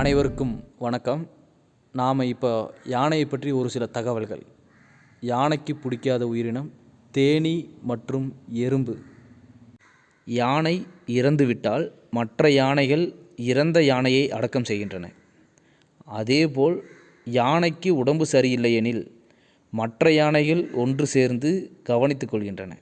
அனைவருக்கும் வணக்கம். நாம் இப்போ யானையை பற்றி ஒரு சில தகவல்கள். யானைக்கு பிடிக்காத உயிரினம் தேனீ மற்றும் எறும்பு. யானை இறந்துவிட்டால் மற்ற யானைகள் இறந்த யானையை அடக்கம் செய்கின்றன. அதேபோல் யானைக்கு உடம்பு சரியில்லையெனில் மற்ற யானைகள் ஒன்று சேர்ந்து கவனித்துக் கொள்கின்றன.